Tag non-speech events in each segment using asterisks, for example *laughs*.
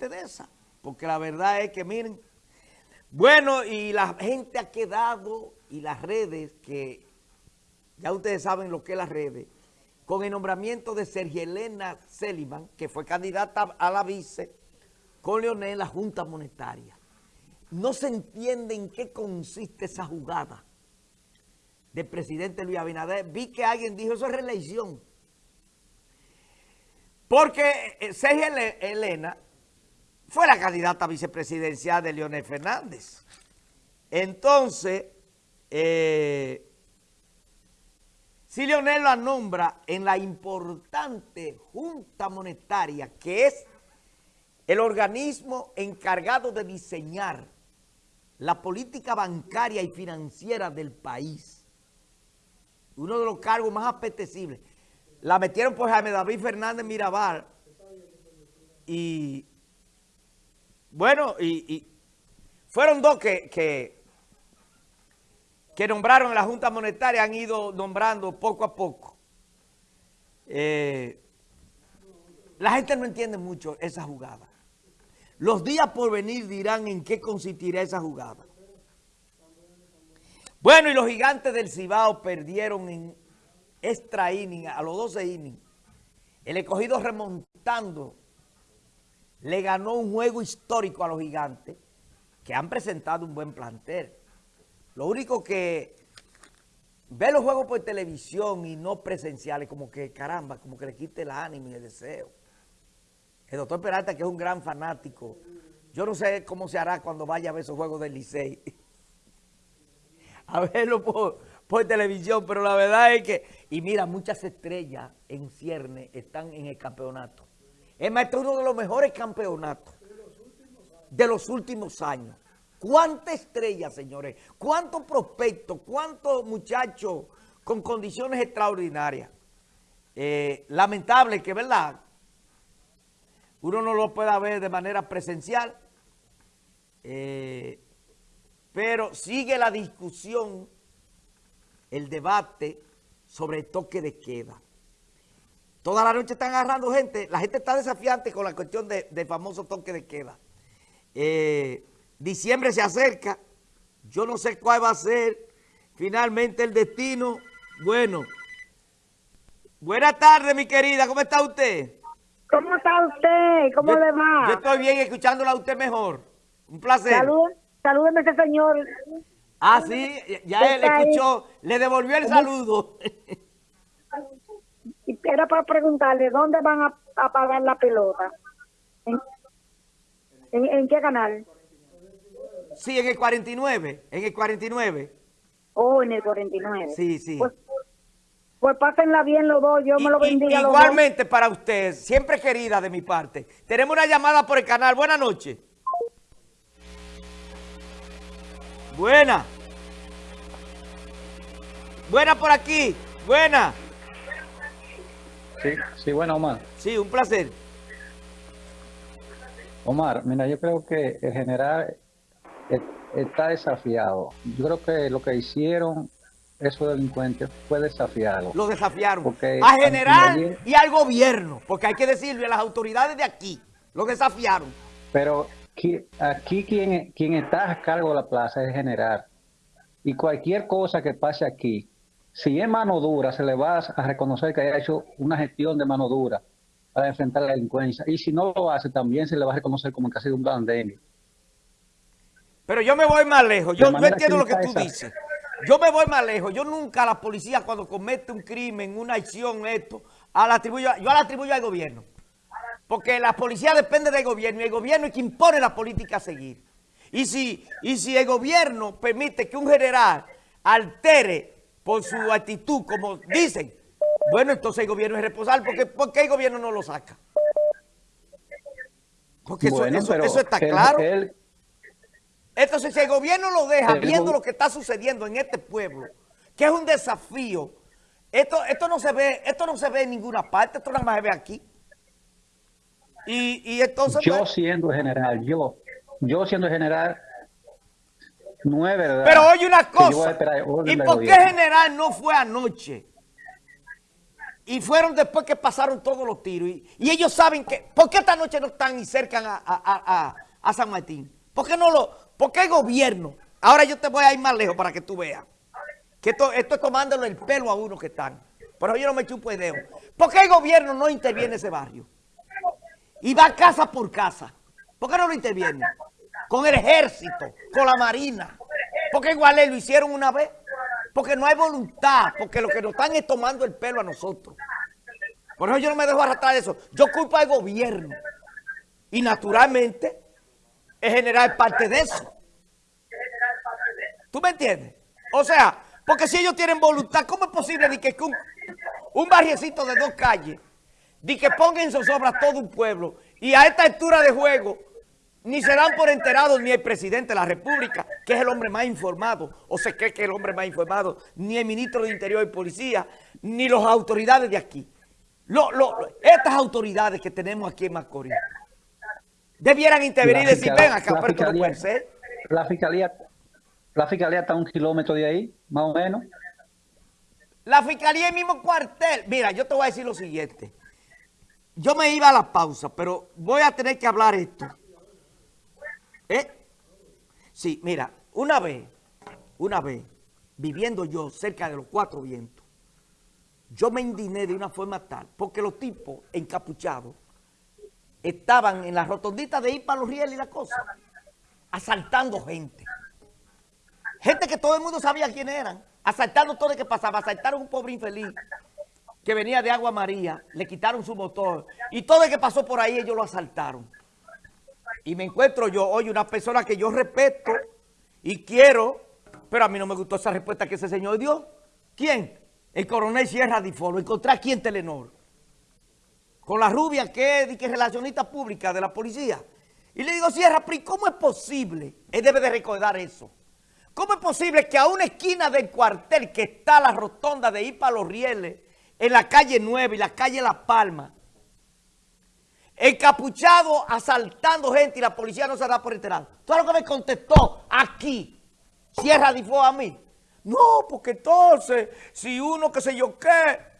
gente de esa. Porque la verdad es que, miren, bueno, y la gente ha quedado, y las redes, que ya ustedes saben lo que es las redes, con el nombramiento de Sergio Elena Seliman, que fue candidata a la vice, con Leonel la Junta Monetaria. No se entiende en qué consiste esa jugada del presidente Luis Abinader. Vi que alguien dijo, eso es reelección. Porque eh, Sergio Elena fue la candidata vicepresidencial de Leonel Fernández. Entonces, eh, si Leonel la nombra en la importante Junta Monetaria, que es el organismo encargado de diseñar la política bancaria y financiera del país, uno de los cargos más apetecibles, la metieron por Jaime David Fernández Mirabal y bueno, y, fueron dos que, que, nombraron en la Junta Monetaria, han ido nombrando poco a poco. Eh, la gente no entiende mucho esa jugada. Los días por venir dirán en qué consistirá esa jugada. Bueno, y los gigantes del Cibao perdieron en extra inning, a los 12 innings. El escogido remontando le ganó un juego histórico a los gigantes que han presentado un buen plantel. Lo único que ve los juegos por televisión y no presenciales, como que caramba, como que le quite el ánimo y el deseo. El doctor Peralta, que es un gran fanático, yo no sé cómo se hará cuando vaya a ver esos juegos del Licey. *laughs* a verlo por, por televisión, pero la verdad es que, y mira, muchas estrellas en cierne están en el campeonato. Es es uno de los mejores campeonatos de los últimos años. ¿Cuántas estrellas, señores? ¿Cuántos prospectos? ¿Cuántos muchachos con condiciones extraordinarias? Eh, lamentable que, ¿verdad? Uno no lo pueda ver de manera presencial, eh, pero sigue la discusión el debate sobre el toque de queda. Toda la noche están agarrando gente, la gente está desafiante con la cuestión del famoso toque de queda. Eh, diciembre se acerca, yo no sé cuál va a ser finalmente el destino. Bueno, buenas tardes mi querida, ¿cómo está usted? ¿Cómo está usted? ¿Cómo le va? Yo estoy bien escuchándola a usted mejor. Un placer. Salud, salúdeme ese señor. Ah, sí, ya él escuchó, le devolvió el saludo. *laughs* Era para preguntarle, ¿dónde van a, a pagar la pelota? ¿En, qué canal? Sí, en el 49, en el 49. Oh, en el 49. Sí, sí. Pues, pues pásenla bien los dos, yo me lo bendiga Igualmente para usted, siempre querida de mi parte. Tenemos una llamada por el canal, buenas noches. Buena. Buena por aquí. Buena. Sí, sí, bueno, Omar. Sí, un placer. Omar, mira, yo creo que el general está desafiado. Yo creo que lo que hicieron esos delincuentes fue desafiarlo. Lo desafiaron. Porque a general y al gobierno, porque hay que decirle a las autoridades de aquí, lo desafiaron. Pero aquí quien, quien está a cargo de la plaza es el general. Y cualquier cosa que pase aquí, si es mano dura, se le va a reconocer que haya hecho una gestión de mano dura para enfrentar la delincuencia. Y si no lo hace, también se le va a reconocer como que ha sido un pandemia. Pero yo me voy más lejos. Yo no entiendo lo que tú dices. Yo me voy más lejos. Yo nunca a la policía cuando comete un crimen, una acción, esto, a la atribuyo, yo la atribuyo al gobierno. Porque la policía depende del gobierno y el gobierno es quien impone la política a seguir. Y si, y si el gobierno permite que un general altere por su actitud, como dicen, bueno, entonces el gobierno es responsable. Porque, ¿Por qué el gobierno no lo saca? Porque eso, está claro. entonces, si el gobierno lo deja viendo lo que está sucediendo en este pueblo, que es un desafío, esto, esto, no se ve, esto no se ve en ninguna parte, esto nada más se ve aquí. Y, entonces... Yo pues, siendo general, yo, yo siendo general, no es verdad. Pero oye una cosa, ¿y por qué general no fue anoche? y fueron después que pasaron todos los tiros. Y, y ellos saben que, ¿por qué esta noche no están y cercan a, a- a- a San Martín? ¿Por qué no lo, por qué el gobierno? Ahora yo te voy a ir más lejos para que tú veas. Que esto, esto es tomándole el pelo a uno que están. Pero yo no me chupo el dedo. ¿Por qué el gobierno no interviene en ese barrio? Y va casa por casa. ¿Por qué no lo interviene? Con el ejército, con la marina. Porque igual lo hicieron una vez. Porque no hay voluntad. Porque lo que nos están es tomando el pelo a nosotros. Por eso yo no me dejo arrastrar eso. Yo culpo al gobierno. Y naturalmente, el general es parte de eso. ¿Tú me entiendes? O sea, porque si ellos tienen voluntad, ¿cómo es posible de que un, un barriecito de dos calles, de que pongan en zozobra todo un pueblo, y a esta altura de juego, ni se dan por enterados ni el presidente de la República, que es el hombre más informado, o se cree que es el hombre más informado, ni el ministro de Interior y Policía, ni las autoridades de aquí. Lo- lo- estas autoridades que tenemos aquí en Macorís, debieran intervenir y decir, ven acá, pero no puede ser. La fiscalía, la fiscalía está a un kilómetro de ahí, más o menos. La fiscalía es el mismo cuartel. Mira, yo te voy a decir lo siguiente. Yo me iba a la pausa, pero voy a tener que hablar esto. ¿Eh? Sí, mira, una vez, una vez, viviendo yo cerca de los cuatro vientos, yo me indigné de una forma tal, porque los tipos encapuchados estaban en la rotondita de ir para los rieles y la cosa, asaltando gente. Gente que todo el mundo sabía quién eran. Asaltando todo lo que pasaba. Asaltaron un pobre infeliz que venía de Agua María. Le quitaron su motor. Y todo el que pasó por ahí, ellos lo asaltaron. Y me encuentro yo, oye, una persona que yo respeto y quiero, pero a mí no me gustó esa respuesta que ese señor dio. ¿Quién? El coronel Sierra Difo. Lo encontré aquí en Telenor. Con la rubia que es, que relacionista pública de la policía. Y le digo, Sierra, pero ¿y ¿cómo es posible? Él debe de recordar eso. ¿Cómo es posible que a una esquina del cuartel que está la rotonda de ir para los rieles, en la calle 9 y la calle La Palma, encapuchado asaltando gente y la policía no se da por enterado? Todo lo que me contestó aquí, Sierra Difo a mí. No, porque entonces, si uno que sé yo qué,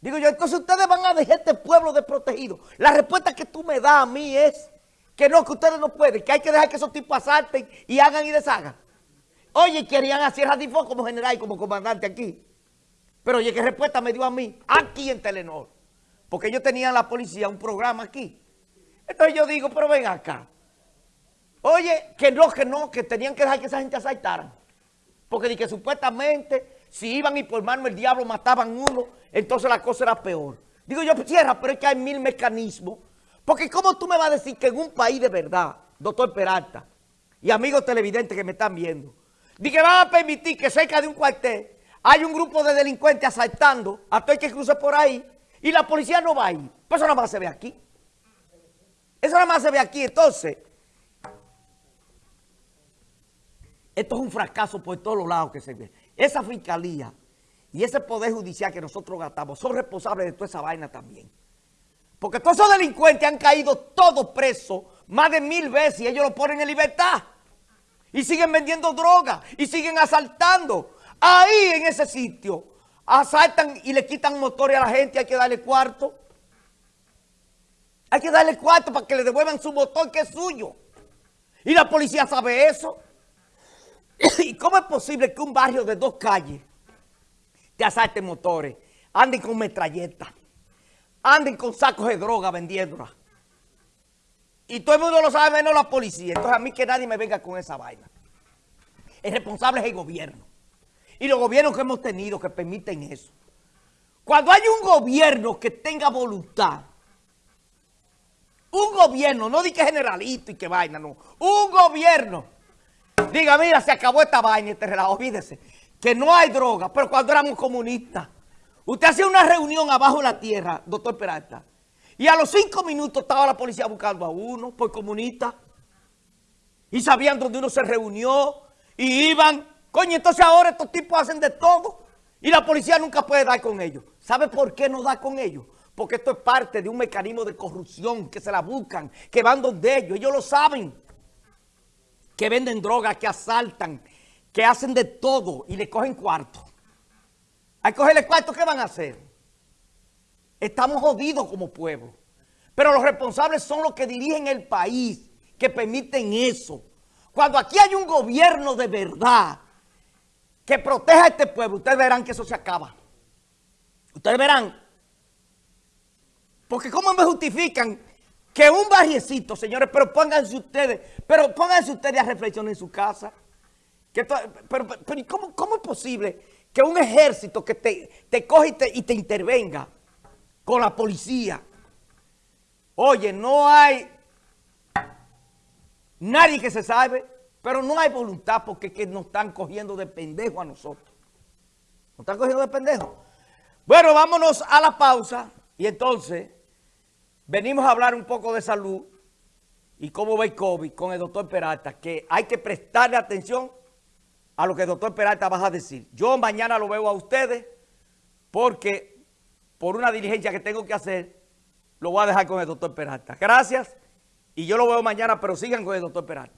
Digo yo, entonces ustedes van a dejar este pueblo desprotegido. La respuesta que tú me das a mí es que no, que ustedes no pueden, que hay que dejar que esos tipos asalten y hagan y deshagan. Oye, querían a Sierra Difo como general y como comandante aquí. Pero oye, ¿qué respuesta me dio a mí? Aquí en Telenor. Porque ellos tenían la policía un programa aquí. Entonces yo digo, pero ven acá. Oye, que no, que no, que tenían que dejar que esa gente asaltaran. Porque di que supuestamente si iban y por mano el diablo mataban uno, entonces la cosa era peor. Digo yo, Sierra, pero es que hay mil mecanismos. Porque ¿cómo tú me vas a decir que en un país de verdad, doctor Peralta, y amigos televidentes que me están viendo, di que van a permitir que cerca de un cuartel hay un grupo de delincuentes asaltando a todo el que cruce por ahí y la policía no va ahí? Pues eso nada más se ve aquí. Eso nada más se ve aquí. Entonces, esto es un fracaso por todos los lados que se ve. Esa fiscalía y ese poder judicial que nosotros gastamos son responsables de toda esa vaina también. Porque todos esos delincuentes han caído todos presos más de mil veces y ellos lo ponen en libertad. Y siguen vendiendo droga y siguen asaltando. Ahí en ese sitio asaltan y le quitan motores a la gente, hay que darle cuarto. Hay que darle cuarto para que le devuelvan su motor que es suyo. Y la policía sabe eso. *coughs* ¿Y cómo es posible que un barrio de dos calles te asalten motores, anden con metralletas, anden con sacos de droga vendiéndola? Y todo el mundo lo sabe menos la policía. Entonces a mí que nadie me venga con esa vaina. El responsable es el gobierno. Y los gobiernos que hemos tenido que permiten eso. Cuando hay un gobierno que tenga voluntad, un gobierno, no di que generalito y que vaina, no. Un gobierno diga, mira, se acabó esta vaina, este relajo, olvídese, que no hay droga, pero cuando éramos comunistas, usted hacía una reunión abajo de la tierra, doctor Peralta, y a los cinco minutos estaba la policía buscando a uno por comunista, y sabían dónde uno se reunió, y iban, coño, entonces ahora estos tipos hacen de todo, y la policía nunca puede dar con ellos. ¿Sabe por qué no da con ellos? Porque esto es parte de un mecanismo de corrupción, que se la buscan, que van donde ellos, ellos lo saben que venden drogas, que asaltan, que hacen de todo y le cogen cuarto. Al cogerle cuarto, ¿qué van a hacer? estamos jodidos como pueblo. Pero los responsables son los que dirigen el país, que permiten eso. Cuando aquí hay un gobierno de verdad que proteja a este pueblo, ustedes verán que eso se acaba. Ustedes verán. Porque ¿cómo me justifican que un barriecito, señores, pero pónganse ustedes, pero pónganse ustedes a reflexionar en su casa? Que pero, pero, ¿cómo, cómo es posible que un ejército que te, te coge y te, y te intervenga con la policía? Oye, no hay nadie que se sabe, pero no hay voluntad porque que nos están cogiendo de pendejo a nosotros. Nos están cogiendo de pendejo. Bueno, vámonos a la pausa y entonces venimos a hablar un poco de salud y cómo va el COVID con el doctor Peralta, que hay que prestarle atención a lo que el doctor Peralta va a decir. Yo mañana lo veo a ustedes porque por una diligencia que tengo que hacer, lo voy a dejar con el doctor Peralta. Gracias y yo lo veo mañana, pero sigan con el doctor Peralta.